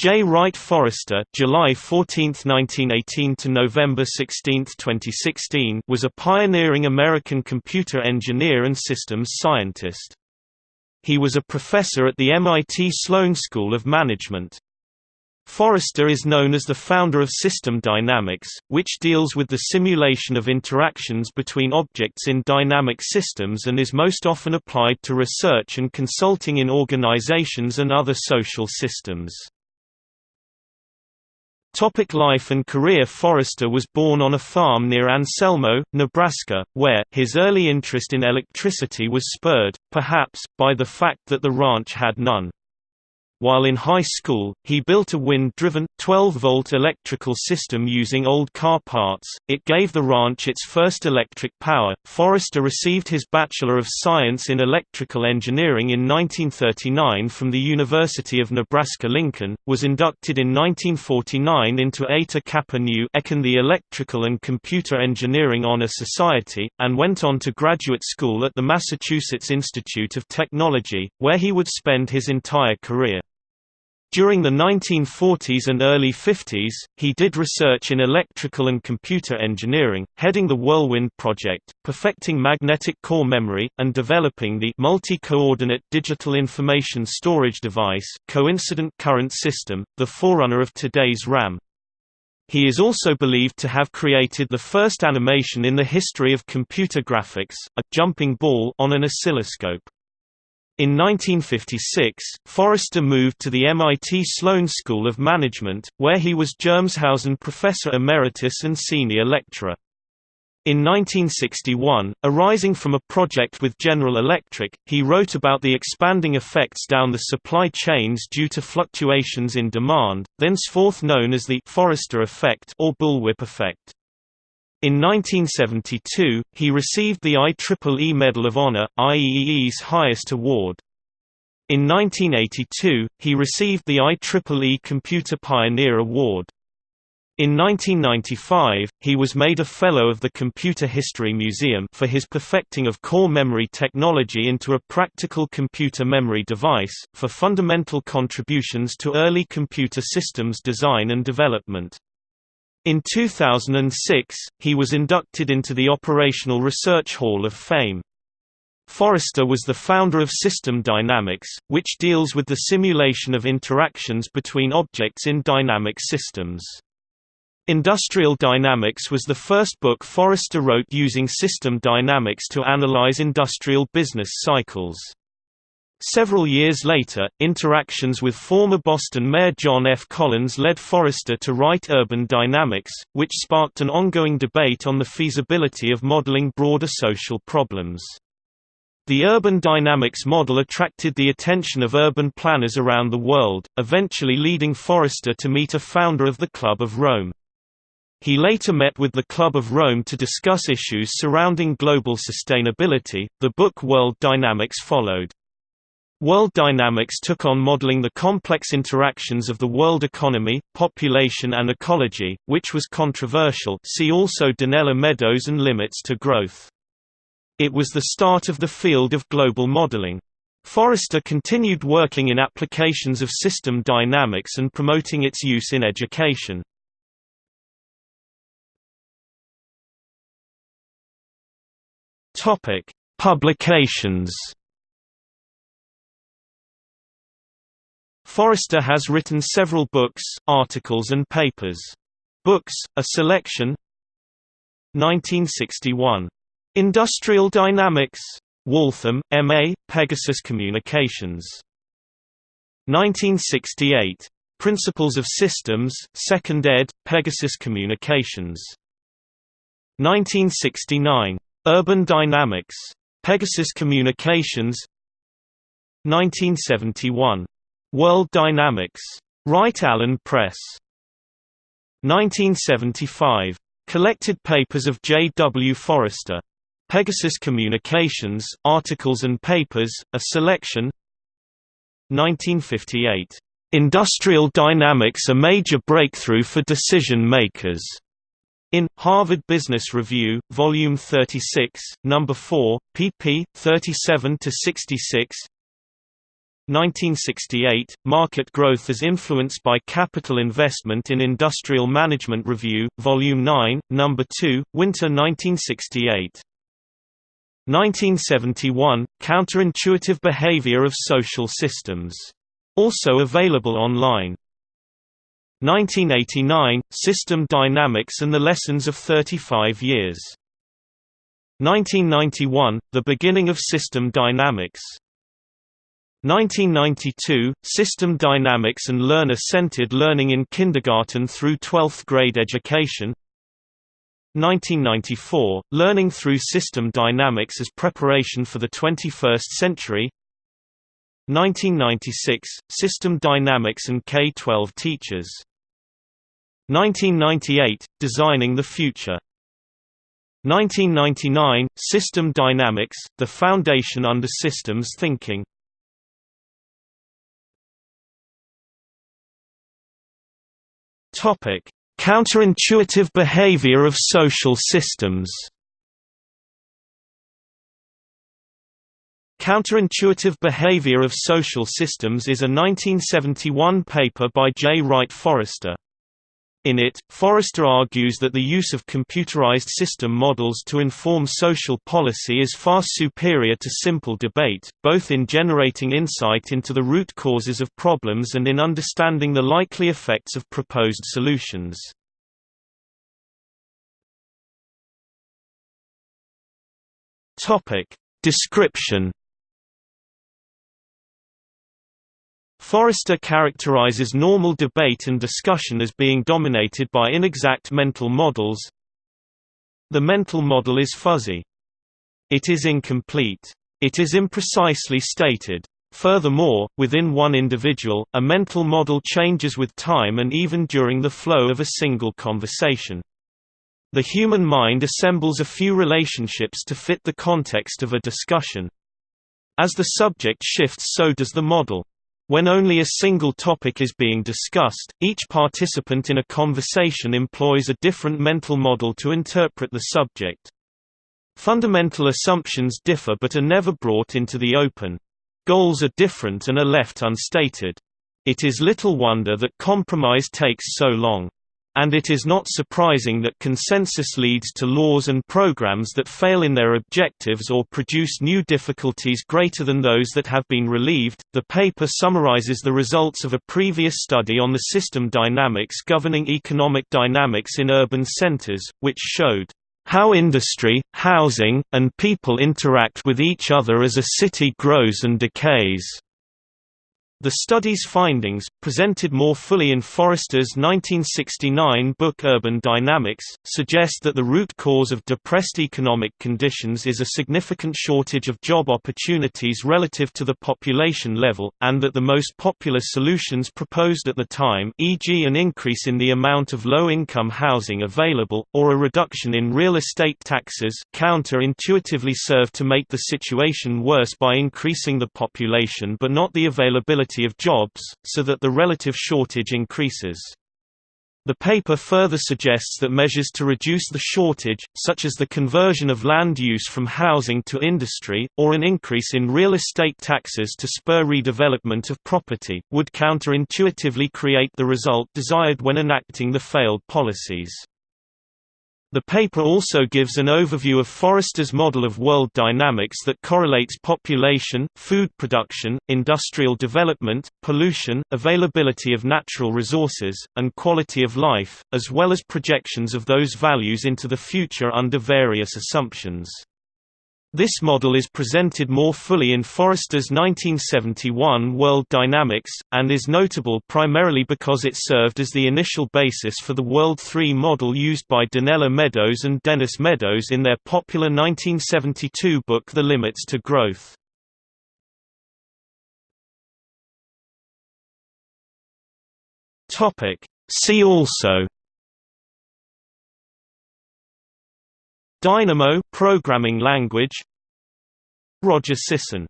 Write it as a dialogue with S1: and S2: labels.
S1: Jay Wright Forrester July 14, 1918 to November 16, 2016 was a pioneering American computer engineer and systems scientist. He was a professor at the MIT Sloan School of Management. Forrester is known as the founder of system dynamics, which deals with the simulation of interactions between objects in dynamic systems and is most often applied to research and consulting in organizations and other social systems. Topic life and career Forrester was born on a farm near Anselmo, Nebraska, where, his early interest in electricity was spurred, perhaps, by the fact that the ranch had none. While in high school, he built a wind-driven, 12-volt electrical system using old car parts. It gave the ranch its first electric power. Forrester received his Bachelor of Science in Electrical Engineering in 1939 from the University of Nebraska-Lincoln, was inducted in 1949 into Eta Kappa Nu Econ the Electrical and Computer Engineering Honor Society, and went on to graduate school at the Massachusetts Institute of Technology, where he would spend his entire career. During the 1940s and early 50s, he did research in electrical and computer engineering, heading the Whirlwind project, perfecting magnetic core memory, and developing the multi-coordinate digital information storage device coincident current system, the forerunner of today's RAM. He is also believed to have created the first animation in the history of computer graphics, a jumping ball on an oscilloscope. In 1956, Forrester moved to the MIT Sloan School of Management, where he was Germeshausen Professor Emeritus and Senior Lecturer. In 1961, arising from a project with General Electric, he wrote about the expanding effects down the supply chains due to fluctuations in demand, thenceforth known as the Forrester effect or bullwhip effect. In 1972, he received the IEEE Medal of Honor, IEEE's highest award. In 1982, he received the IEEE Computer Pioneer Award. In 1995, he was made a Fellow of the Computer History Museum for his perfecting of core memory technology into a practical computer memory device, for fundamental contributions to early computer systems design and development. In 2006, he was inducted into the Operational Research Hall of Fame. Forrester was the founder of System Dynamics, which deals with the simulation of interactions between objects in dynamic systems. Industrial Dynamics was the first book Forrester wrote using system dynamics to analyze industrial business cycles. Several years later, interactions with former Boston Mayor John F. Collins led Forrester to write Urban Dynamics, which sparked an ongoing debate on the feasibility of modeling broader social problems. The urban dynamics model attracted the attention of urban planners around the world, eventually leading Forrester to meet a founder of the Club of Rome. He later met with the Club of Rome to discuss issues surrounding global sustainability. The book World Dynamics followed. World Dynamics took on modeling the complex interactions of the world economy, population and ecology, which was controversial see also Donella Meadows and Limits to Growth. It was the start of the field of global modeling. Forrester continued working in applications of system dynamics and promoting its use in education. Publications Forrester has written several books, articles and papers. Books, a selection 1961. Industrial Dynamics. Waltham, M.A., Pegasus Communications. 1968. Principles of Systems, 2nd ed., Pegasus Communications. 1969. Urban Dynamics. Pegasus Communications 1971. World Dynamics. Wright Allen Press. 1975. Collected Papers of Jay W. Forrester. Pegasus Communications, Articles and Papers, a Selection 1958. Industrial Dynamics A Major Breakthrough for Decision Makers. In Harvard Business Review, Volume 36, Number 4, pp. 37 to 66. 1968, Market Growth as Influenced by Capital Investment in Industrial Management Review, Volume 9, No. 2, Winter 1968. 1971, Counterintuitive Behavior of Social Systems. Also available online. 1989, System Dynamics and the Lessons of 35 Years. 1991, The Beginning of System Dynamics. 1992, System Dynamics and Learner-Centered Learning in Kindergarten through 12th Grade Education. 1994, Learning through System Dynamics as Preparation for the 21st Century. 1996, System Dynamics and K-12 Teachers. 1998, Designing the Future. 1999, System Dynamics, the foundation under systems thinking Counterintuitive behavior of social systems Counterintuitive Behavior of Social Systems is a 1971 paper by Jay Wright Forrester. In it, Forrester argues that the use of computerized system models to inform social policy is far superior to simple debate, both in generating insight into the root causes of problems and in understanding the likely effects of proposed solutions. Description Forrester characterizes normal debate and discussion as being dominated by inexact mental models. The mental model is fuzzy. It is incomplete. It is imprecisely stated. Furthermore, within one individual, a mental model changes with time and even during the flow of a single conversation. The human mind assembles a few relationships to fit the context of a discussion. As the subject shifts so does the model. When only a single topic is being discussed, each participant in a conversation employs a different mental model to interpret the subject. Fundamental assumptions differ but are never brought into the open. Goals are different and are left unstated. It is little wonder that compromise takes so long. And it is not surprising that consensus leads to laws and programs that fail in their objectives or produce new difficulties greater than those that have been relieved. The paper summarizes the results of a previous study on the system dynamics governing economic dynamics in urban centers, which showed how industry, housing, and people interact with each other as a city grows and decays. The study's findings, presented more fully in Forrester's 1969 book Urban Dynamics, suggest that the root cause of depressed economic conditions is a significant shortage of job opportunities relative to the population level, and that the most popular solutions proposed at the time e.g. an increase in the amount of low-income housing available, or a reduction in real estate taxes counter-intuitively serve to make the situation worse by increasing the population but not the of jobs, so that the relative shortage increases. The paper further suggests that measures to reduce the shortage, such as the conversion of land use from housing to industry, or an increase in real estate taxes to spur redevelopment of property, would counterintuitively create the result desired when enacting the failed policies. The paper also gives an overview of Forrester's model of world dynamics that correlates population, food production, industrial development, pollution, availability of natural resources, and quality of life, as well as projections of those values into the future under various assumptions. This model is presented more fully in Forrester's 1971 World Dynamics, and is notable primarily because it served as the initial basis for the World 3 model used by Donella Meadows and Dennis Meadows in their popular 1972 book The Limits to Growth. See also Dynamo programming language. Roger Sisson